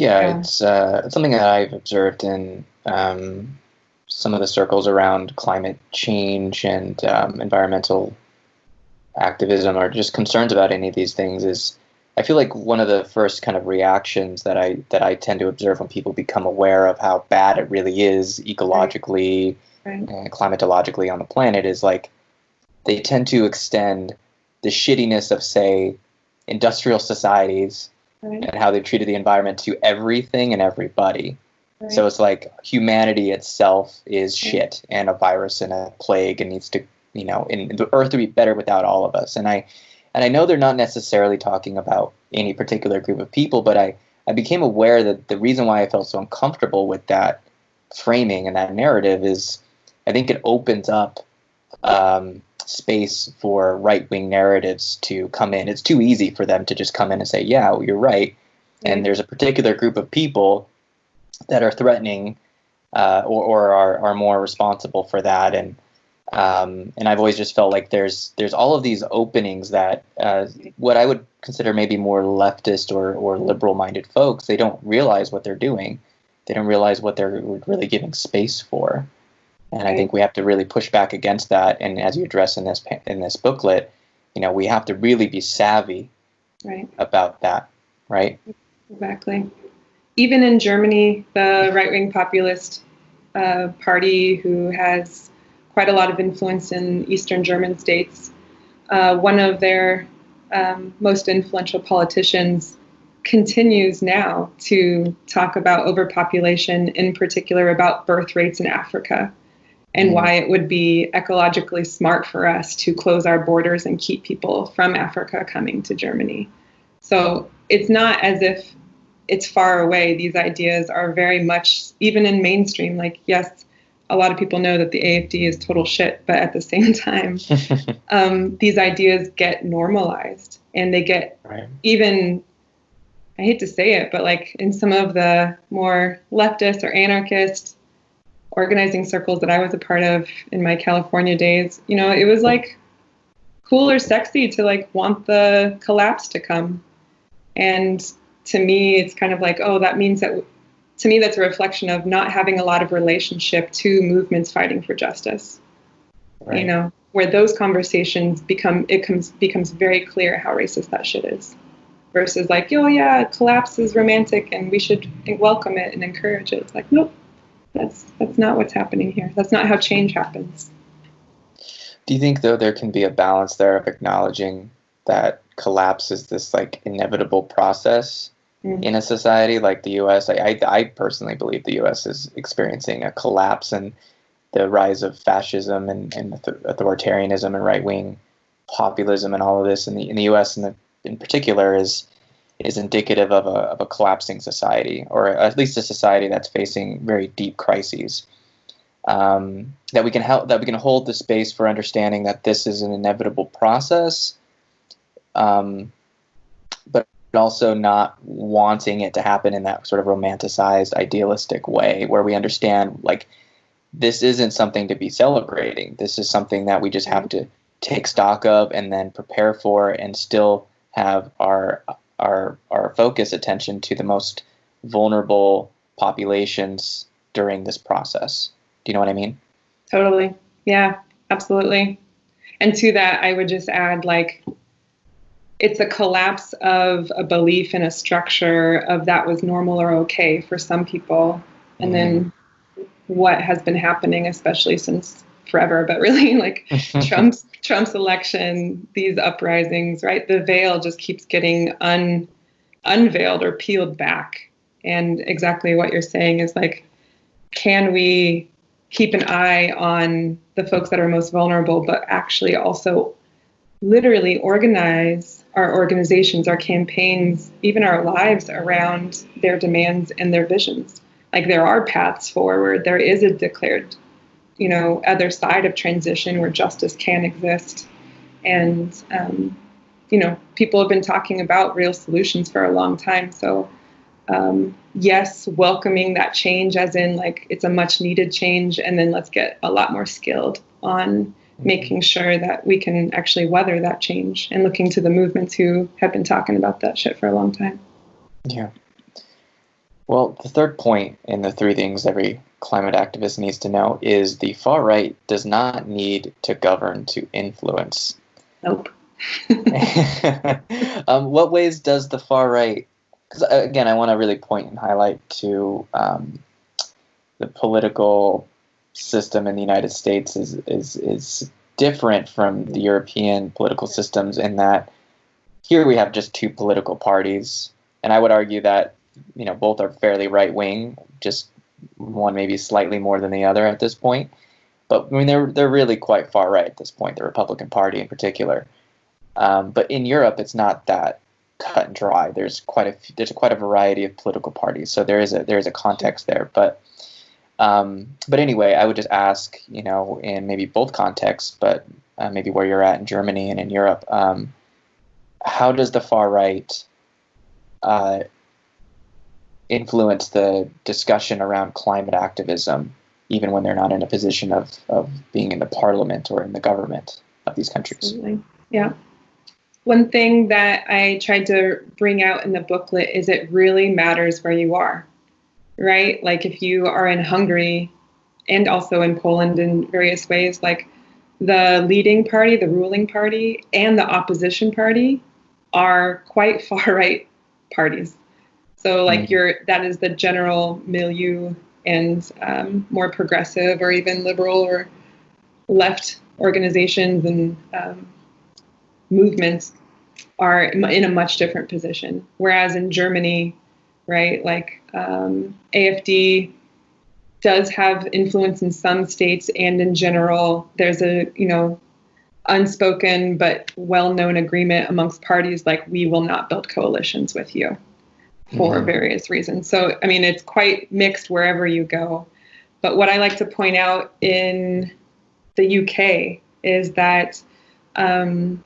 Yeah, yeah. it's uh, it's something that I've observed in um, some of the circles around climate change and um, environmental activism or just concerns about any of these things is I feel like one of the first kind of reactions that I that I tend to observe when people become aware of how bad it really is ecologically right. and climatologically on the planet is like they tend to extend the shittiness of say industrial societies right. and how they've treated the environment to everything and everybody. Right. So it's like humanity itself is shit and a virus and a plague and needs to you know, in the earth would be better without all of us. And I and I know they're not necessarily talking about any particular group of people, but I, I became aware that the reason why I felt so uncomfortable with that framing and that narrative is I think it opens up um, space for right wing narratives to come in. It's too easy for them to just come in and say, yeah, well, you're right. And there's a particular group of people that are threatening uh, or, or are, are more responsible for that. And um, and I've always just felt like there's there's all of these openings that uh, what I would consider maybe more leftist or, or liberal minded folks they don't realize what they're doing. They don't realize what they're really giving space for. And I think we have to really push back against that. And as you address in this in this booklet, you know, we have to really be savvy right. about that. Right. Exactly. Even in Germany, the right wing populist uh, party who has quite a lot of influence in Eastern German states. Uh, one of their um, most influential politicians continues now to talk about overpopulation, in particular about birth rates in Africa, and mm. why it would be ecologically smart for us to close our borders and keep people from Africa coming to Germany. So it's not as if it's far away. These ideas are very much, even in mainstream, like, yes, a lot of people know that the AFD is total shit, but at the same time, um, these ideas get normalized and they get right. even, I hate to say it, but like in some of the more leftist or anarchist organizing circles that I was a part of in my California days, you know, it was like cool or sexy to like want the collapse to come. And to me, it's kind of like, oh, that means that to me, that's a reflection of not having a lot of relationship to movements fighting for justice. Right. You know, where those conversations become it comes becomes very clear how racist that shit is, versus like, oh yeah, collapse is romantic and we should welcome it and encourage it. It's like, nope, that's that's not what's happening here. That's not how change happens. Do you think though there can be a balance there of acknowledging that collapse is this like inevitable process mm-hmm. in a society like the U.S. I, I, I personally believe the U.S. is experiencing a collapse and the rise of fascism and, and authoritarianism and right wing populism and all of this in the in the U.S. in, the, in particular is is indicative of a, of a collapsing society, or at least a society that's facing very deep crises. Um, that we can help, that we can hold the space for understanding that this is an inevitable process, um, but also not wanting it to happen in that sort of romanticized, idealistic way where we understand like this isn't something to be celebrating. This is something that we just have to take stock of and then prepare for and still have our our our focus attention to the most vulnerable populations during this process. Do you know what I mean? Totally. Yeah, absolutely. And to that I would just add like it's a collapse of a belief in a structure of that was normal or okay for some people and then mm-hmm. what has been happening especially since forever but really like trump's trump's election these uprisings right the veil just keeps getting un unveiled or peeled back and exactly what you're saying is like can we keep an eye on the folks that are most vulnerable but actually also literally organize our organizations, our campaigns, even our lives around their demands and their visions. Like there are paths forward. There is a declared, you know, other side of transition where justice can exist. And, um, you know, people have been talking about real solutions for a long time. So, um, yes, welcoming that change, as in like it's a much needed change, and then let's get a lot more skilled on making sure that we can actually weather that change and looking to the movements who have been talking about that shit for a long time. Yeah. Well, the third point in the three things every climate activist needs to know is the far right does not need to govern to influence. Nope. um, what ways does the far right? Because uh, again, I want to really point and highlight to um, the political system in the United States is is is different from the European political systems in that here we have just two political parties, and I would argue that you know both are fairly right wing, just one maybe slightly more than the other at this point. But I mean they're they're really quite far right at this point, the Republican Party in particular. Um, but in Europe, it's not that cut and dry. There's quite a there's quite a variety of political parties, so there is a there is a context there. But um, but anyway, I would just ask, you know, in maybe both contexts, but uh, maybe where you're at in Germany and in Europe, um, how does the far right uh, influence the discussion around climate activism, even when they're not in a position of, of being in the parliament or in the government of these countries? Absolutely. Yeah. One thing that I tried to bring out in the booklet is it really matters where you are, right? Like if you are in Hungary and also in Poland in various ways, like the leading party, the ruling party, and the opposition party are quite far right parties. So like mm. you're that is the general milieu and um, more progressive or even liberal or left organizations and um, movements are in a much different position. Whereas in Germany, right, like um, AFD does have influence in some states, and in general, there's a you know unspoken but well-known agreement amongst parties like we will not build coalitions with you for mm-hmm. various reasons. So I mean, it's quite mixed wherever you go. But what I like to point out in the UK is that um,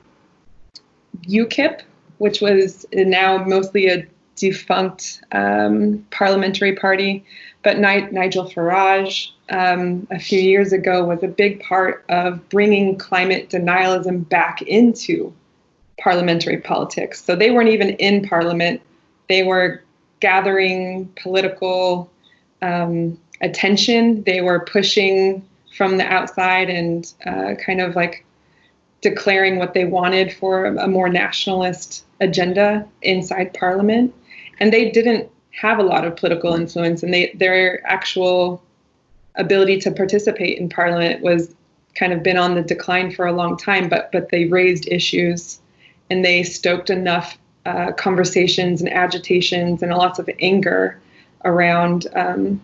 UKIP, which was now mostly a defunct um, parliamentary party, but Ni- Nigel Farage um, a few years ago was a big part of bringing climate denialism back into parliamentary politics. So they weren't even in parliament, they were gathering political um, attention, they were pushing from the outside and uh, kind of like declaring what they wanted for a more nationalist agenda inside parliament. And they didn't have a lot of political influence, and they, their actual ability to participate in parliament was kind of been on the decline for a long time, but, but they raised issues and they stoked enough uh, conversations and agitations and lots of anger around, um,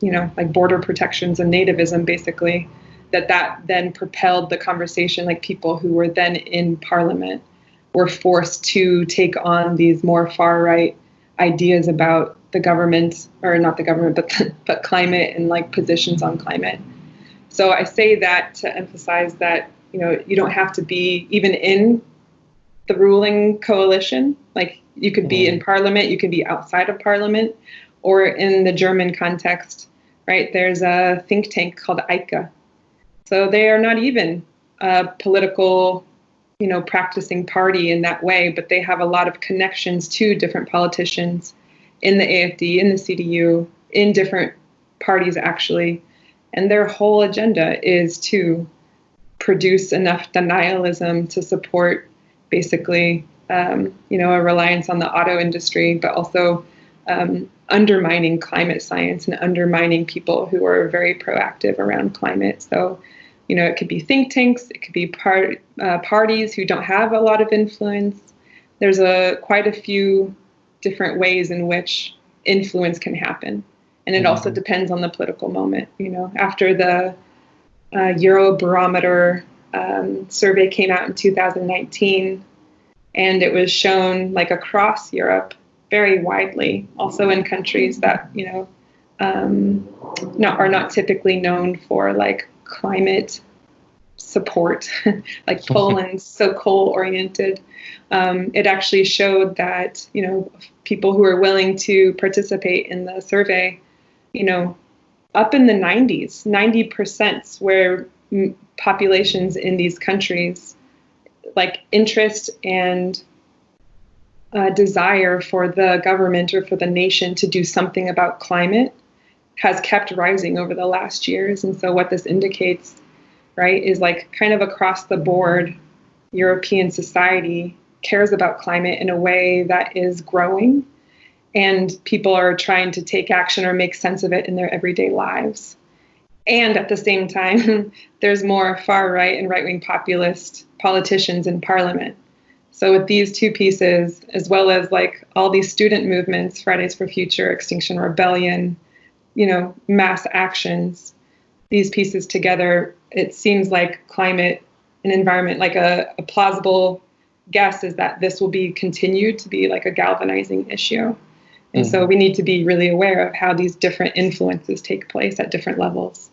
you know, like border protections and nativism, basically, that that then propelled the conversation like people who were then in parliament were forced to take on these more far right ideas about the government or not the government but but climate and like positions on climate. So i say that to emphasize that you know you don't have to be even in the ruling coalition like you could be in mm-hmm. parliament you could be outside of parliament or in the german context right there's a think tank called eike so they are not even a political, you know, practicing party in that way, but they have a lot of connections to different politicians in the AFD, in the CDU, in different parties actually. And their whole agenda is to produce enough denialism to support basically, um, you know, a reliance on the auto industry, but also um, undermining climate science and undermining people who are very proactive around climate. So you know, it could be think tanks, it could be part, uh, parties who don't have a lot of influence. There's a quite a few different ways in which influence can happen, and it mm-hmm. also depends on the political moment. You know, after the uh, Eurobarometer um, survey came out in 2019, and it was shown like across Europe very widely, also in countries that you know um, not are not typically known for like climate support, like Poland's so coal oriented. Um, it actually showed that you know people who are willing to participate in the survey, you know, up in the 90s, 90 percent, where populations in these countries, like interest and uh, desire for the government or for the nation to do something about climate has kept rising over the last years. And so, what this indicates, right, is like kind of across the board, European society cares about climate in a way that is growing, and people are trying to take action or make sense of it in their everyday lives. And at the same time, there's more far right and right wing populist politicians in parliament. So, with these two pieces, as well as like all these student movements, Fridays for Future, Extinction Rebellion, you know, mass actions, these pieces together, it seems like climate and environment, like a, a plausible guess is that this will be continued to be like a galvanizing issue. And mm-hmm. so we need to be really aware of how these different influences take place at different levels.